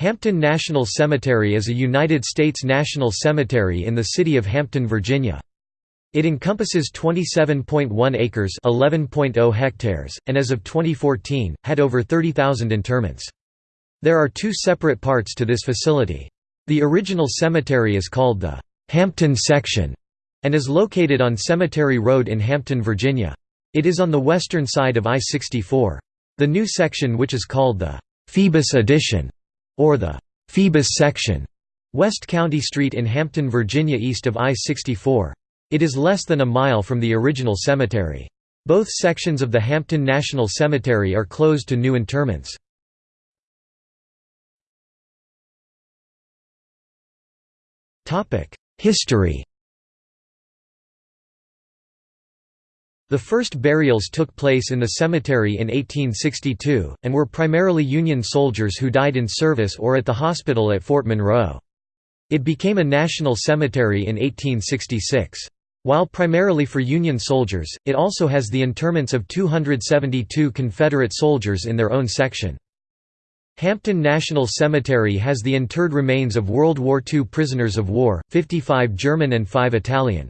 Hampton National Cemetery is a United States national cemetery in the city of Hampton, Virginia. It encompasses 27.1 acres (11.0 hectares) and as of 2014 had over 30,000 interments. There are two separate parts to this facility. The original cemetery is called the Hampton section and is located on Cemetery Road in Hampton, Virginia. It is on the western side of I-64. The new section which is called the Phoebus Addition or the Phoebus section, West County Street in Hampton, Virginia east of I-64. It is less than a mile from the original cemetery. Both sections of the Hampton National Cemetery are closed to new interments. History The first burials took place in the cemetery in 1862, and were primarily Union soldiers who died in service or at the hospital at Fort Monroe. It became a national cemetery in 1866. While primarily for Union soldiers, it also has the interments of 272 Confederate soldiers in their own section. Hampton National Cemetery has the interred remains of World War II prisoners of war, 55 German and 5 Italian.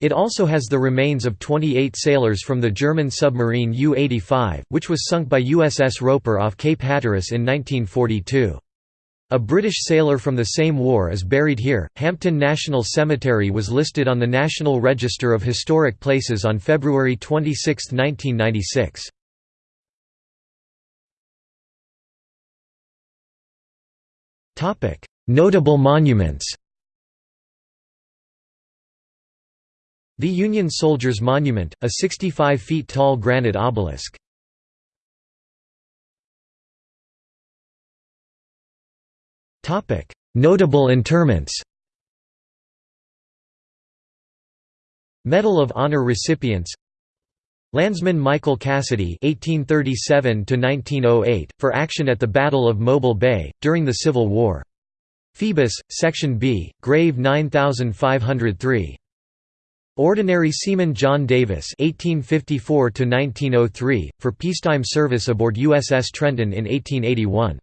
It also has the remains of 28 sailors from the German submarine U-85, which was sunk by USS Roper off Cape Hatteras in 1942. A British sailor from the same war is buried here. Hampton National Cemetery was listed on the National Register of Historic Places on February 26, 1996. Notable monuments The Union Soldiers Monument, a 65 feet tall granite obelisk. Notable interments Medal of Honor recipients Landsman Michael Cassidy 1837 to 1908, for action at the Battle of Mobile Bay during the Civil War. Phoebus, Section B, Grave 9503. Ordinary Seaman John Davis (1854–1903) for peacetime service aboard USS Trenton in 1881.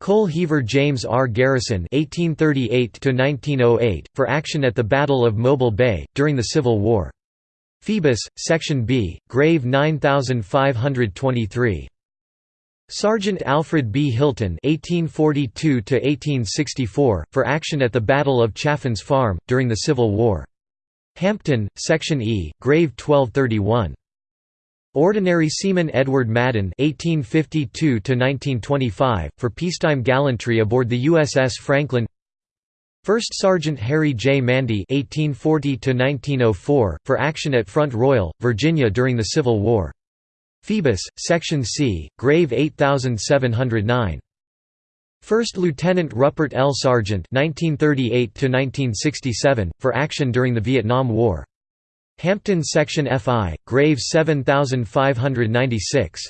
Coal heaver James R. Garrison (1838–1908) for action at the Battle of Mobile Bay during the Civil War. Phoebus, Section B, Grave 9523. Sergeant Alfred B. Hilton (1842–1864) for action at the Battle of Chaffin's Farm during the Civil War. Hampton, Section E, Grave 1231. Ordinary Seaman Edward Madden (1852–1925) for peacetime gallantry aboard the USS Franklin. First Sergeant Harry J. Mandy (1840–1904) for action at Front Royal, Virginia during the Civil War. Phoebus, Section C, Grave 8709. First Lieutenant Rupert L. Sargent (1938–1967) for action during the Vietnam War. Hampton Section FI, Grave 7596.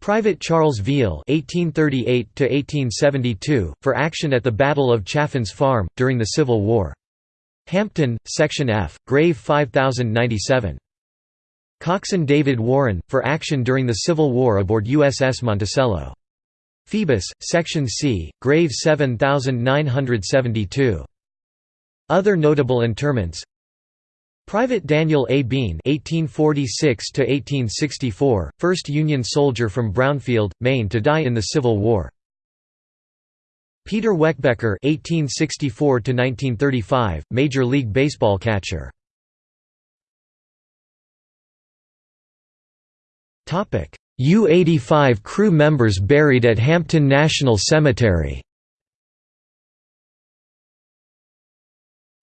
Private Charles Veal (1838–1872) for action at the Battle of Chaffin's Farm during the Civil War. Hampton, Section F, Grave 5097. Coxswain David Warren, for action during the Civil War aboard USS Monticello. Phoebus, Section C, Grave 7972. Other notable interments Private Daniel A. Bean (1846–1864), first Union soldier from Brownfield, Maine to die in the Civil War. Peter Weckbecker (1864–1935), Major League Baseball catcher. Topic: U-85 crew members buried at Hampton National Cemetery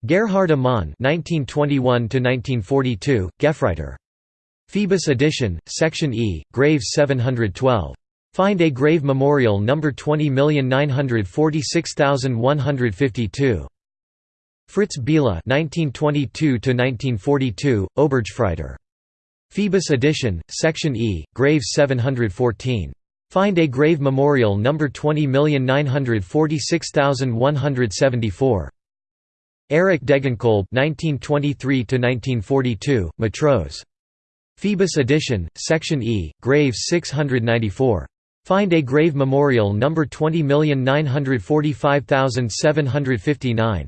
Gerhard Amann (1921–1942), Gefreiter. Phoebus Addition, Section E, Grave 712. Find a grave memorial number 20946152. Fritz Biela (1922–1942), Obergefreiter. Phoebus Addition, Section E, Grave 714. Find a grave memorial number 20946174. Eric Degenkolb (1923–1942), Matros. Phoebus Addition, Section E, Grave 694. Find a grave memorial number 20945759.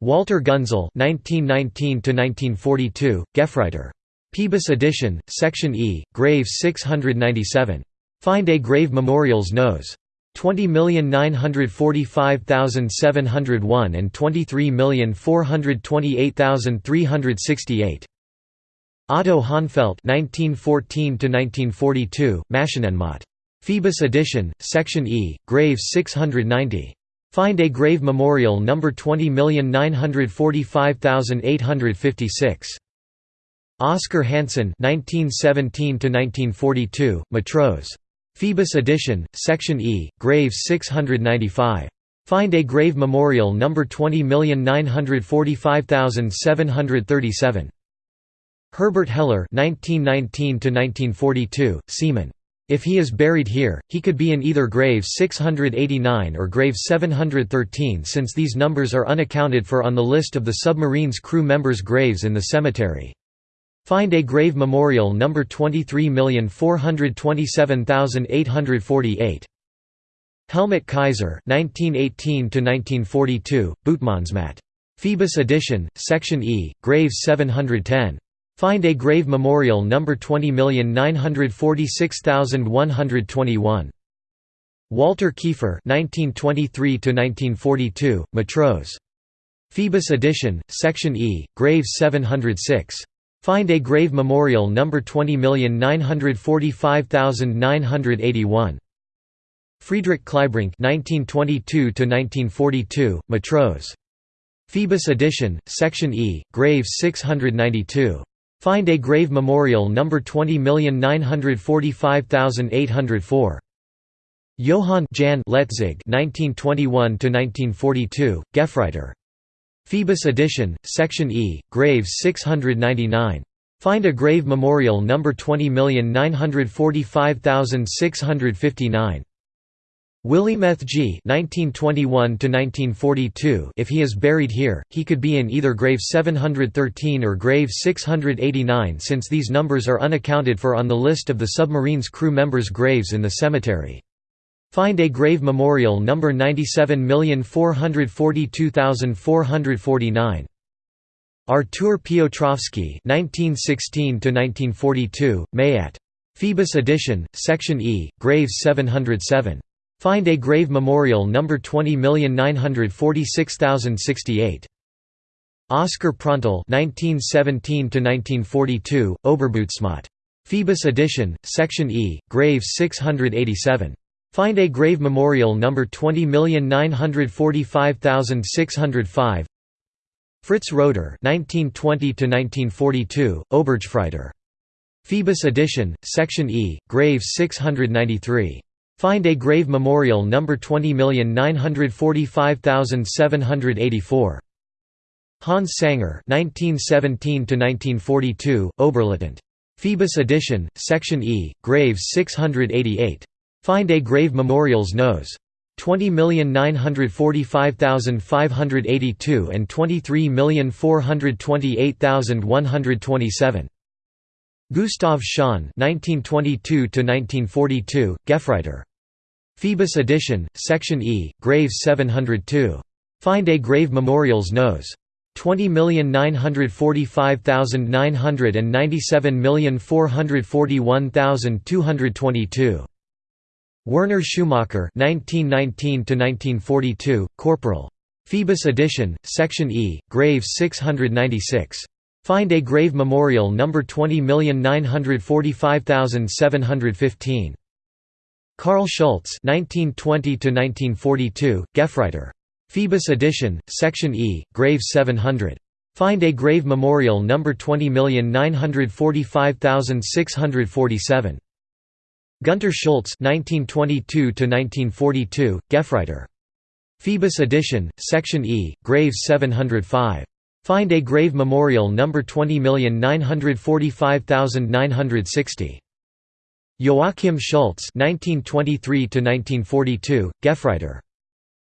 Walter Gunzel (1919–1942), Gefreiter. Phoebus addition, section E, grave 697. Find a grave memorials nose. 20945701 and 23428368. Otto Hahnfeld (1914–1942), Maschinenmaat. Phoebus addition, section E, grave 690. Find a grave memorial number 20945856. Oscar Hansen (1917–1942), Matros. Phoebus addition, section E, grave 695. Find a grave memorial number 20945737. Herbert Heller (1919–1942), Seaman. If he is buried here, he could be in either grave 689 or grave 713 since these numbers are unaccounted for on the list of the submarine's crew members' graves in the cemetery. Find a grave memorial number 23427848. Helmut Kaiser 1918 Bootsmannsmaat. Phoebus addition, section E, grave 710. Find a grave memorial number 20946121. Walter Kiefer (1923–1942), Matros. Phoebus addition, section E, grave 706. Find a grave memorial number 20945981. Friedrich Kleibrink (1922–1942), Matros. Phoebus addition, section E, grave 692. Find a grave memorial number 20945804. Johann Jan Letzig 1921–1942, Gefreiter. Phoebus addition, section E, grave 699. Find a grave memorial number 20945659. Willy Methge (1921–1942). If he is buried here, he could be in either grave 713 or grave 689, since these numbers are unaccounted for on the list of the submarine's crew members' graves in the cemetery. Find a grave memorial number 97442449. Artur Piotrowski (1916–1942), Mayat. Phoebus addition, section E, grave 707. Find a grave memorial number 20946068. Oscar Prontal (1917–1942), Oberbootsmaat. Phoebus addition, section E, grave 687. Find a grave memorial number 20945605. Fritz Roeder (1920–1942), Obergefreiter. Phoebus addition, section E, grave 693. Find a grave memorial number 20945784. Hans Sanger (1917–1942), Oberleutnant. Phoebus addition, section E, grave 688. Find a grave memorials nos. 20945582 and 23428127. Gustav Schön (1922–1942), Gefreiter. Phoebus addition, section E, grave 702. Find a grave memorials nos. 20945900 and 97441222. Werner Schumacher (1919–1942), Corporal. Phoebus addition, section E, grave 696. Find a grave memorial number 20945715. Karl Schultz (1920–1942), Gefreiter. Phoebus addition, section E, grave 700. Find a grave memorial number 20945647. Gunter Schultz (1922–1942), Gefreiter. Phoebus addition, section E, grave 705. Find a grave memorial number 20945960. Joachim Schultz (1923–1942), Gefreiter.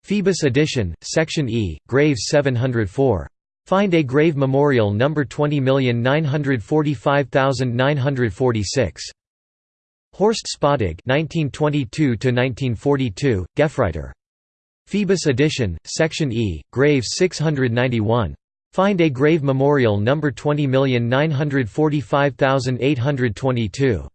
Phoebus addition, section E, grave 704. Find a grave memorial number 20945946. Horst Spadig (1922–1942), Gefreiter. Phoebus addition, section E, grave 691. Find a grave memorial number 20945822.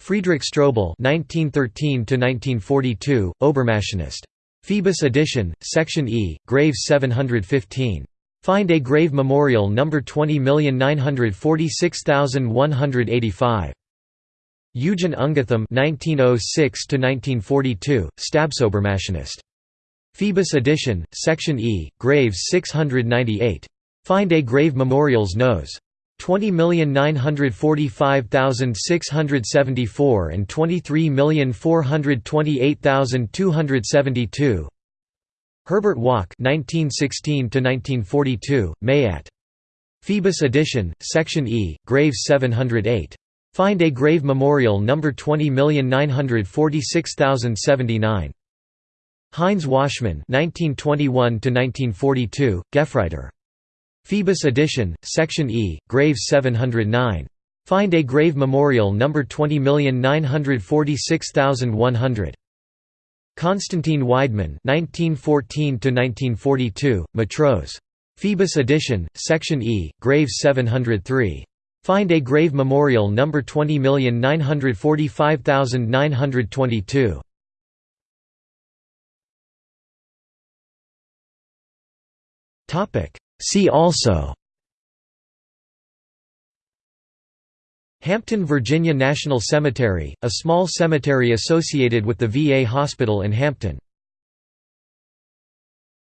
Friedrich Strobel (1913–1942), Obermaschinist. Phoebus addition, section E, grave 715. Find a grave memorial number 20946185. Eugen Ungethüm (1906–1942), Stabsobermaschinist. Phoebus addition, section E, graves 698. Find a grave memorials nose. 20945674 and 23428272. Herbert Wack (1916–1942), Mayat. Phoebus addition, section E, graves 708. Find a grave memorial number 20946079. Heinz Waschmann (1921–1942), Gefreiter. Phoebus addition, section E, grave 709. Find a grave memorial number 20946100. Konstantin Weidmann (1914–1942), Matros. Phoebus addition, section E, grave 703. Find a grave memorial number 20945922. Topic See also Hampton, Virginia National Cemetery, a small cemetery associated with the VA hospital in Hampton.